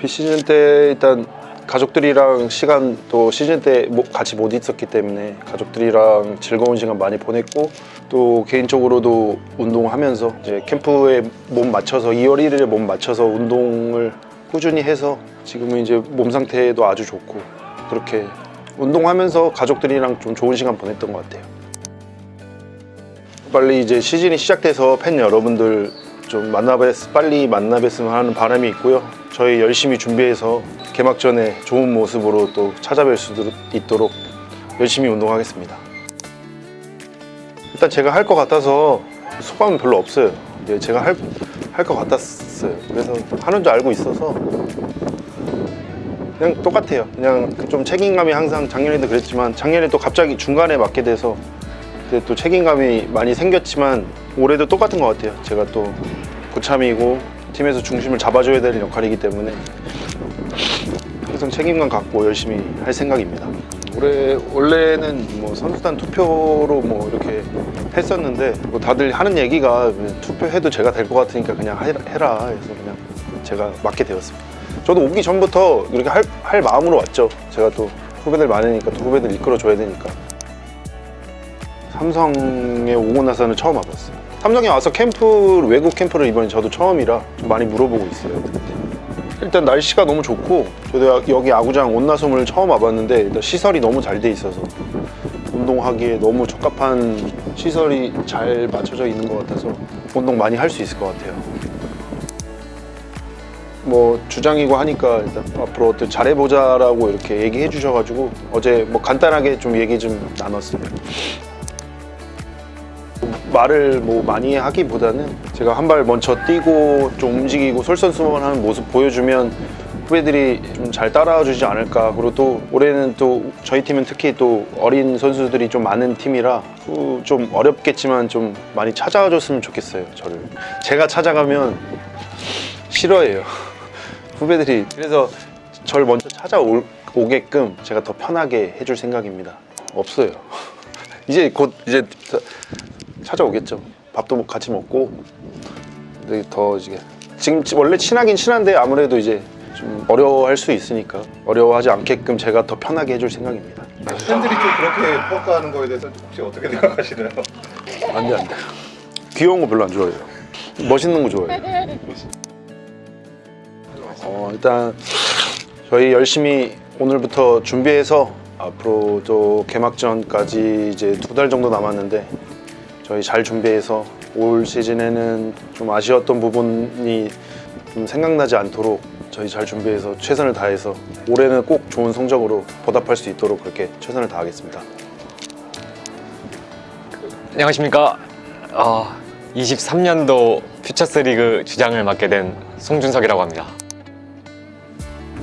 비시즌 때 일단 가족들이랑 시간 또 시즌 때 뭐- 같이 못 있었기 때문에 가족들이랑 즐거운 시간 많이 보냈고 또 개인적으로도 운동하면서 이제 캠프에 몸 맞춰서 2월 1일에 몸 맞춰서 운동을 꾸준히 해서 지금은 이제 몸 상태도 아주 좋고 그렇게 운동하면서 가족들이랑 좀 좋은 시간 보냈던 것 같아요. 빨리 이제 시즌이 시작돼서 팬 여러분들 좀 만나뵀 빨리 만나뵀으면 하는 바람이 있고요. 저희 열심히 준비해서 개막전에 좋은 모습으로 또 찾아뵐 수 있도록 열심히 운동하겠습니다. 일단 제가 할 것 같아서 소감은 별로 없어요. 제가 할 할 것 같았어요. 그래서 하는 줄 알고 있어서 그냥 똑같아요. 그냥 좀 책임감이 항상 작년에도 그랬지만 작년에 또 갑자기 중간에 맡게 돼서 또 책임감이 많이 생겼지만 올해도 똑같은 것 같아요. 제가 또 고참이고 팀에서 중심을 잡아줘야 되는 역할이기 때문에 항상 책임감 갖고 열심히 할 생각입니다. 올해 원래는 뭐 선수단 투표로 뭐 이렇게 했었는데 뭐 다들 하는 얘기가 투표해도 제가 될 것 같으니까 그냥 해라 해서 그냥 제가 맡게 되었습니다. 저도 오기 전부터 이렇게 할, 할 마음으로 왔죠. 제가 또 후배들 많으니까 또 후배들 이끌어줘야 되니까. 삼성에 오고 나서는 처음 와봤어요. 삼성에 와서 캠프 외국 캠프를 이번에 저도 처음이라 좀 많이 물어보고 있어요. 일단 날씨가 너무 좋고 저도 여기 아구장 온나섬을 처음 와봤는데 일단 시설이 너무 잘 돼 있어서 운동하기에 너무 적합한 시설이 잘 맞춰져 있는 것 같아서 운동 많이 할 수 있을 것 같아요. 뭐 주장이고 하니까 일단 앞으로 어떻게 잘해보자 라고 이렇게 얘기해 주셔가지고 어제 뭐 간단하게 좀 얘기 좀 나눴어요. 말을 뭐 많이 하기보다는 제가 한 발 먼저 뛰고 좀 움직이고 솔선수범하는 모습 보여주면 후배들이 좀 잘 따라와 주지 않을까. 그리고 또 올해는 또 저희 팀은 특히 또 어린 선수들이 좀 많은 팀이라 후- 좀 어렵겠지만 좀 많이 찾아와 줬으면 좋겠어요 저를. 제가 찾아가면 싫어해요. 후배들이 그래서 저를 먼저 찾아오게끔 제가 더 편하게 해줄 생각입니다. 없어요. 이제 곧 이제 찾아오겠죠. 밥도 같이 먹고 근데 더 이제 지금 원래 친하긴 친한데 아무래도 이제 좀 어려워할 수 있으니까 어려워하지 않게끔 제가 더 편하게 해줄 생각입니다. 팬들이 좀 그렇게 평가하는 거에 대해서 혹시 어떻게 생각하시나요? 안돼 안돼. 귀여운 거 별로 안 좋아해요. 멋있는 거 좋아해요. 어, 일단 저희 열심히 오늘부터 준비해서 앞으로 또 개막전까지 이제 두 달 정도 남았는데 저희 잘 준비해서 올 시즌에는 좀 아쉬웠던 부분이 좀 생각나지 않도록 저희 잘 준비해서 최선을 다해서 올해는 꼭 좋은 성적으로 보답할 수 있도록 그렇게 최선을 다하겠습니다. 안녕하십니까. 어, 23년도 퓨처스리그 주장을 맡게 된 송준석이라고 합니다.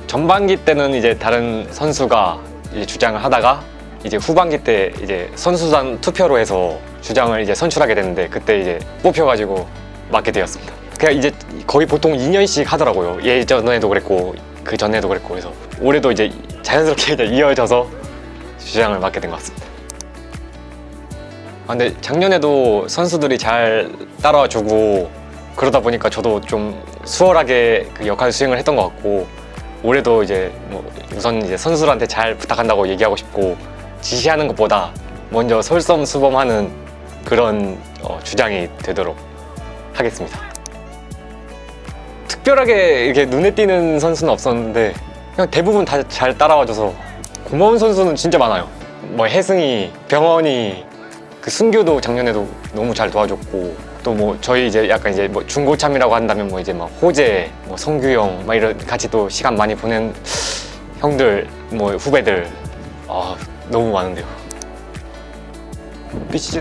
전반기 때는 이제 다른 선수가 이제 주장을 하다가 이제 후반기 때 이제 선수단 투표로 해서 주장을 이제 선출하게 됐는데 그때 이제 뽑혀가지고 맡게 되었습니다. 그냥 이제 거의 보통 2년씩 하더라고요. 예전에도 그랬고 그 전에도 그랬고 그래서 올해도 이제 자연스럽게 이제 이어져서 주장을 맡게 된 것 같습니다. 아, 근데 작년에도 선수들이 잘 따라와주고 그러다 보니까 저도 좀 수월하게 그 역할 수행을 했던 것 같고 올해도 이제 뭐 우선 이제 선수들한테 잘 부탁한다고 얘기하고 싶고 지시하는 것보다 먼저 솔선수범하는 그런 어, 주장이 되도록 하겠습니다. 특별하게 이렇게 눈에 띄는 선수는 없었는데 그냥 대부분 다 잘 따라와줘서 고마운 선수는 진짜 많아요. 뭐 혜승이, 병원이, 그 순교도 작년에도 너무 잘 도와줬고 또 뭐 저희 이제 약간 이제 뭐 중고참이라고 한다면 뭐 이제 막 호재, 뭐 성규형 막 이런 같이 또 시간 많이 보낸 형들, 뭐 후배들 아 너무 많은데요.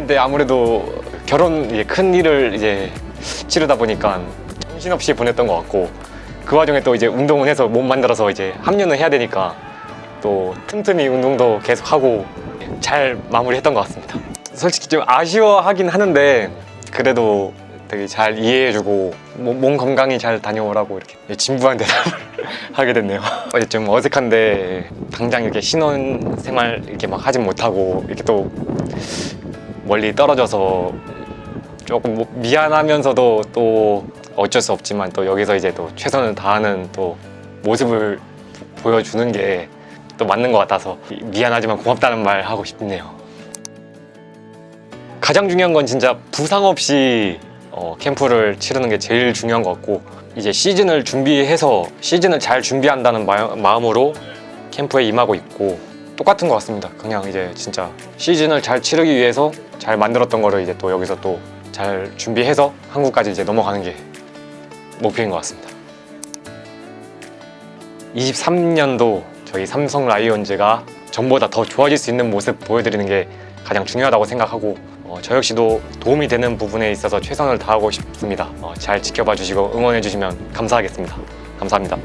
때 아무래도 결혼 이제 큰 일을 이제 치르다 보니까 정신없이 보냈던 것 같고 그 와중에 또 이제 운동을 해서 몸 만들어서 이제 합류는 해야 되니까 또 틈틈이 운동도 계속 하고 잘 마무리했던 것 같습니다. 솔직히 좀 아쉬워하긴 하는데 그래도 되게 잘 이해해주고 몸, 몸 건강히 잘 다녀오라고 이렇게 진부한 대답을 하게 됐네요. 좀 어색한데 당장 이렇게 신혼 생활 이렇게 막 하진 못하고 이렇게 또 멀리 떨어져서 조금 뭐 미안하면서도 또 어쩔 수 없지만 또 여기서 이제 또 최선을 다하는 또 모습을 보여주는 게 또 맞는 것 같아서 미안하지만 고맙다는 말 하고 싶네요. 가장 중요한 건 진짜 부상 없이 어, 캠프를 치르는 게 제일 중요한 것 같고 이제 시즌을 준비해서 시즌을 잘 준비한다는 마, 마음으로 캠프에 임하고 있고 똑같은 것 같습니다. 그냥 이제 진짜 시즌을 잘 치르기 위해서 잘 만들었던 거를 이제 또 여기서 또 잘 준비해서 한국까지 이제 넘어가는 게 목표인 것 같습니다. 23년도 저희 삼성 라이온즈가 전보다 더 좋아질 수 있는 모습 보여드리는 게 가장 중요하다고 생각하고 어, 저 역시도 도움이 되는 부분에 있어서 최선을 다하고 싶습니다. 어, 잘 지켜봐 주시고 응원해 주시면 감사하겠습니다. 감사합니다.